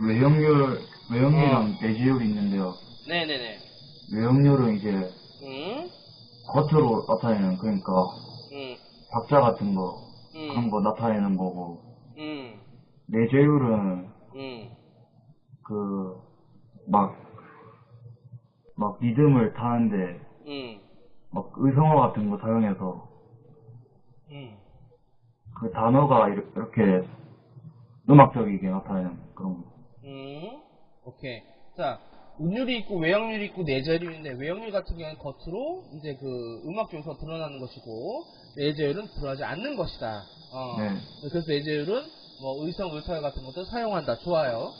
외형률, 외형률이랑 내지율이 있는데요. 네네네. 외형률은 이제 음, 겉으로 나타내는, 그러니까 음, 박자 같은 거, 그런 음, 거 나타내는 거고, 음, 내재율은 음, 그, 막, 막 리듬을 타는데, 음, 막 의성어 같은 거 사용해서 음. 그 단어가 이렇- 이렇게 음악적이게 나타내는 그런 거. 음, 오케이. 자, 운율이 있고 외형률이 있고 내재율인데 외형률 같은 경우는 겉으로 이제 그 음악 중에서 드러나는 것이고 내재율은 드러나지 않는 것이다. 어. 네. 그래서 내재율은 뭐 의성, 의사열 같은 것도 사용한다. 좋아요.